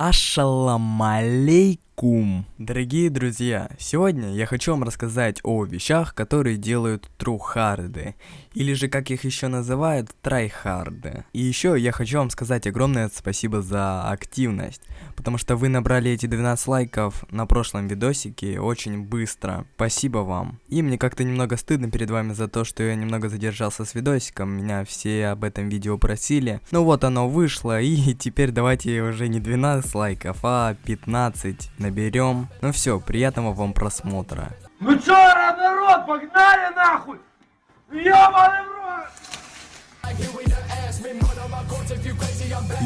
Ассалам алейкум! Дорогие друзья, сегодня я хочу вам рассказать о вещах, которые делают трухарды, или же как их еще называют, трайхарды. И еще я хочу вам сказать огромное спасибо за активность, потому что вы набрали эти 12 лайков на прошлом видосике очень быстро. Спасибо вам. И мне как-то немного стыдно перед вами за то, что я немного задержался с видосиком, меня все об этом видео просили. Ну вот оно вышло, и теперь давайте уже не 12 лайков, а 15 наберем. Ну все, приятного вам просмотра. Ну чё, народ, погнали нахуй!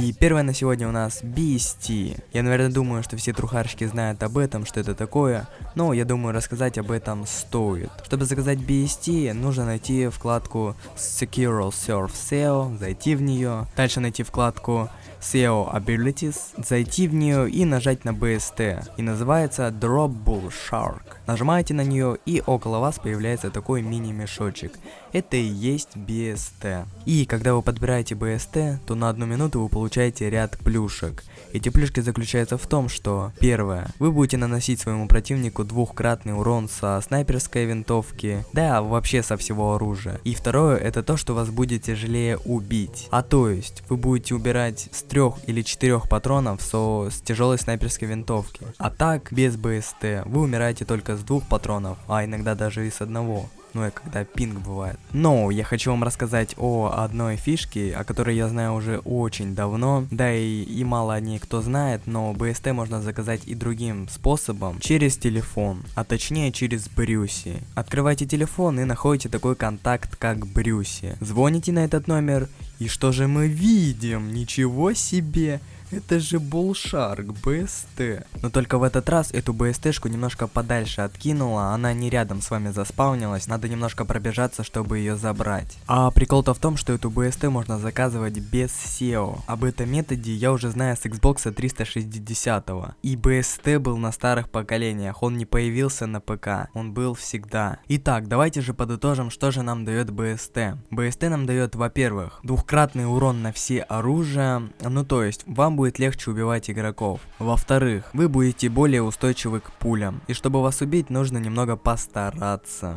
И первое на сегодня у нас BST. Я, наверное, думаю, что все трухарщики знают об этом, что это такое, но я думаю, рассказать об этом стоит. Чтобы заказать BST, нужно найти вкладку Secure Surf SEO, зайти в нее, дальше найти вкладку SEO Abilities, зайти в нее и нажать на BST. И называется Drop Bull Shark. Нажимаете на нее и около вас появляется такой мини-мешочек. Это и есть BST. И когда вы подбираете BST, то на одну минуту вы получаете ряд плюшек. Эти плюшки заключаются в том, что первое, вы будете наносить своему противнику двухкратный урон со снайперской винтовки, да вообще со всего оружия. И второе, это то, что вас будет тяжелее убить. А то есть, вы будете убирать с трех или четырех патронов со, с тяжелой снайперской винтовки. А так, без БСТ, вы умираете только с двух патронов, а иногда даже и с одного ну и когда пинг бывает. Но я хочу вам рассказать о одной фишке, о которой я знаю уже очень давно, да и, и мало о ней кто знает, но BST можно заказать и другим способом, через телефон, а точнее через Брюси. Открывайте телефон и находите такой контакт, как Брюси. Звоните на этот номер, и что же мы видим? Ничего себе! Это же Bullshark BST. Но только в этот раз эту BST-шку немножко подальше откинула, она не рядом с вами заспаунилась, надо немножко пробежаться, чтобы ее забрать. А прикол-то в том, что эту BST можно заказывать без SEO. Об этом методе я уже знаю с Xbox 360. И BST был на старых поколениях, он не появился на ПК, он был всегда. Итак, давайте же подытожим, что же нам дает BST. BST нам дает, во-первых, двухкратный урон на все оружия, ну то есть, вам будет будет легче убивать игроков. Во-вторых, вы будете более устойчивы к пулям, и чтобы вас убить, нужно немного постараться.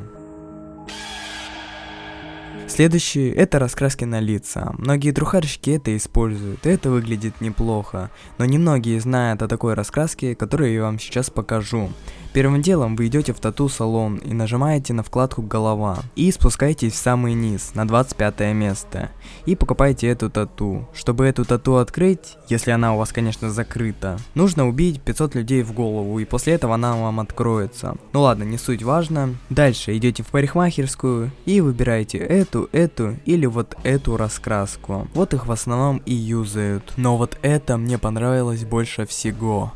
Следующее это раскраски на лица. Многие трухарщики это используют, это выглядит неплохо, но немногие знают о такой раскраске, которую я вам сейчас покажу. Первым делом вы идете в тату-салон и нажимаете на вкладку «Голова» и спускаетесь в самый низ, на 25 место, и покупаете эту тату. Чтобы эту тату открыть, если она у вас, конечно, закрыта, нужно убить 500 людей в голову, и после этого она вам откроется. Ну ладно, не суть важно. Дальше идете в парикмахерскую и выбираете эту, эту или вот эту раскраску. Вот их в основном и юзают. Но вот это мне понравилось больше всего.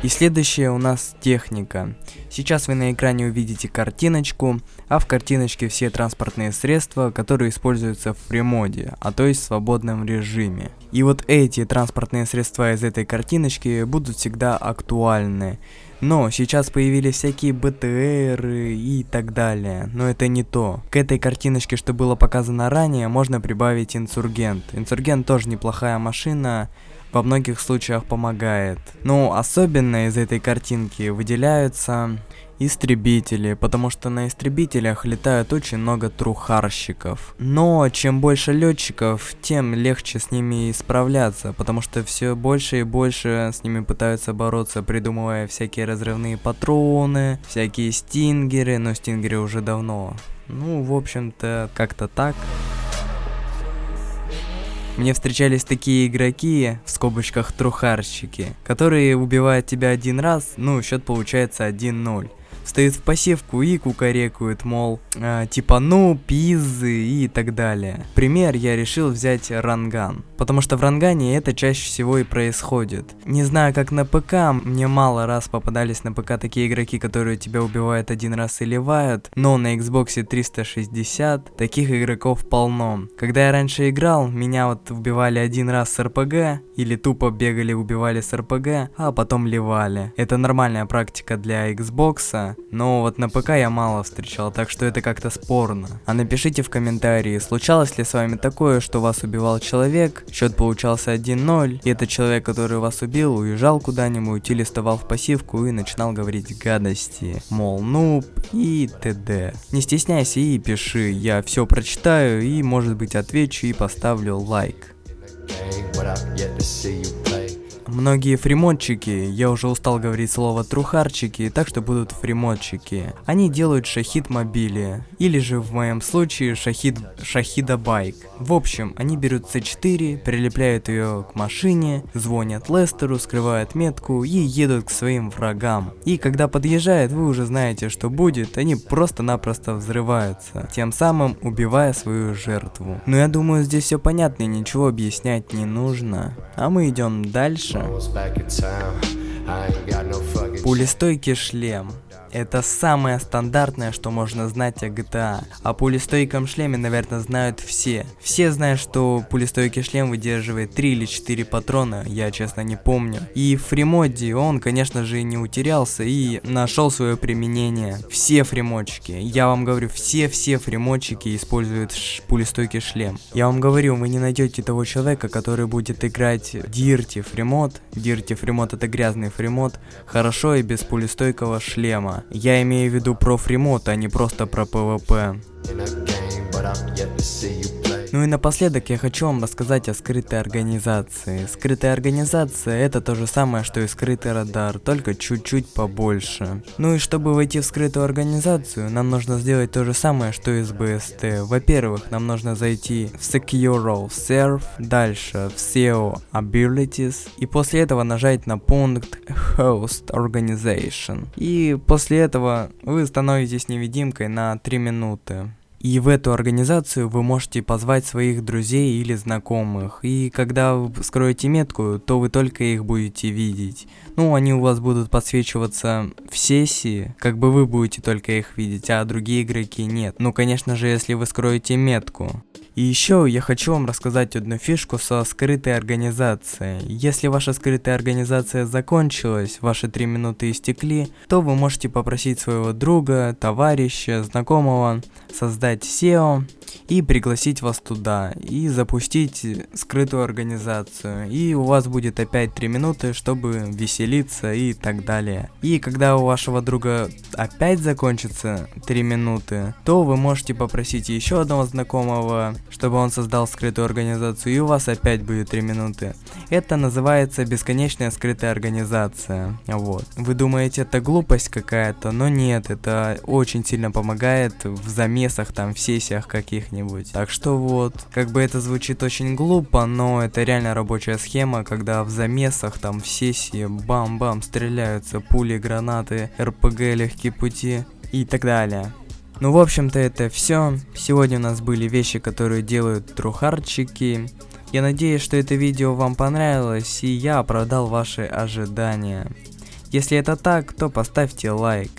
И следующее у нас техника. Сейчас вы на экране увидите картиночку, а в картиночке все транспортные средства, которые используются в премоде, а то есть в свободном режиме. И вот эти транспортные средства из этой картиночки будут всегда актуальны. Но сейчас появились всякие БТР и так далее, но это не то. К этой картиночке, что было показано ранее, можно прибавить инсургент. Инсургент тоже неплохая машина, во многих случаях помогает. Ну, особенно из этой картинки выделяются истребители, потому что на истребителях летают очень много трухарщиков. Но чем больше летчиков, тем легче с ними справляться, потому что все больше и больше с ними пытаются бороться, придумывая всякие разрывные патроны, всякие стингеры, но стингеры уже давно. Ну, в общем-то, как-то так. Мне встречались такие игроки, в скобочках трухарщики, которые убивают тебя один раз, ну, счет получается 1-0 стоит в пассивку и кукарекают, мол, э, типа ну, пизы и так далее. Пример я решил взять ранган, потому что в рангане это чаще всего и происходит. Не знаю как на ПК, мне мало раз попадались на ПК такие игроки, которые тебя убивают один раз и ливают, но на Xbox 360 таких игроков полно. Когда я раньше играл, меня вот убивали один раз с РПГ, или тупо бегали убивали с РПГ, а потом ливали. Это нормальная практика для Xbox, но вот на ПК я мало встречал, так что это как-то спорно. А напишите в комментарии, случалось ли с вами такое, что вас убивал человек, счет получался 1-0, и этот человек, который вас убил, уезжал куда-нибудь или вставал в пассивку и начинал говорить гадости, мол, нуб и т.д. Не стесняйся и пиши, я все прочитаю и может быть отвечу и поставлю лайк. Многие фримодчики, я уже устал говорить слово трухарчики, так что будут фримодчики. Они делают шахид мобили, или же в моем случае шахид шахида байк. В общем, они берут C4, прилепляют ее к машине, звонят Лестеру, скрывают метку и едут к своим врагам. И когда подъезжает, вы уже знаете, что будет, они просто-напросто взрываются, тем самым убивая свою жертву. Но я думаю, здесь все понятно и ничего объяснять не нужно. А мы идем дальше. Пулестойкий шлем. Это самое стандартное, что можно знать о GTA. О пулестойком шлеме, наверное, знают все. Все знают, что пулестойкий шлем выдерживает 3 или 4 патрона, я честно не помню. И в фримоде он, конечно же, не утерялся и нашел свое применение. Все фримодчики, я вам говорю, все-все фримодчики используют пулестойкий шлем. Я вам говорю, вы не найдете того человека, который будет играть dirty freemode. Dirty freemode это грязный freemode, хорошо и без пулестойкого шлема. Я имею в виду про freemode, а не просто про PvP. Ну и напоследок я хочу вам рассказать о скрытой организации. Скрытая организация это то же самое, что и скрытый радар, только чуть-чуть побольше. Ну и чтобы войти в скрытую организацию, нам нужно сделать то же самое, что и с BST. Во-первых, нам нужно зайти в SecuroServ, дальше в CEO Abilities, и после этого нажать на пункт Host Organization. И после этого вы становитесь невидимкой на 3 минуты. И в эту организацию вы можете позвать своих друзей или знакомых. И когда вы скроете метку, то вы только их будете видеть. Ну, они у вас будут подсвечиваться в сессии, как бы вы будете только их видеть, а другие игроки нет. Ну, конечно же, если вы скроете метку. И еще я хочу вам рассказать одну фишку со скрытой организацией. Если ваша скрытая организация закончилась, ваши три минуты истекли, то вы можете попросить своего друга, товарища, знакомого создать SEO и пригласить вас туда, и запустить скрытую организацию. И у вас будет опять 3 минуты, чтобы веселиться и так далее. И когда у вашего друга опять закончится 3 минуты, то вы можете попросить еще одного знакомого, чтобы он создал скрытую организацию, и у вас опять будет 3 минуты. Это называется бесконечная скрытая организация. Вот. Вы думаете, это глупость какая-то, но нет, это очень сильно помогает в замесах, там, в сессиях каких-нибудь. Так что вот, как бы это звучит очень глупо, но это реально рабочая схема, когда в замесах там в сессии бам-бам стреляются пули, гранаты, РПГ, легкие пути и так далее. Ну, в общем-то, это все. Сегодня у нас были вещи, которые делают трухарчики. Я надеюсь, что это видео вам понравилось, и я оправдал ваши ожидания. Если это так, то поставьте лайк.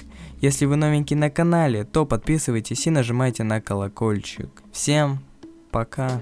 Если вы новенький на канале, то подписывайтесь и нажимайте на колокольчик. Всем пока.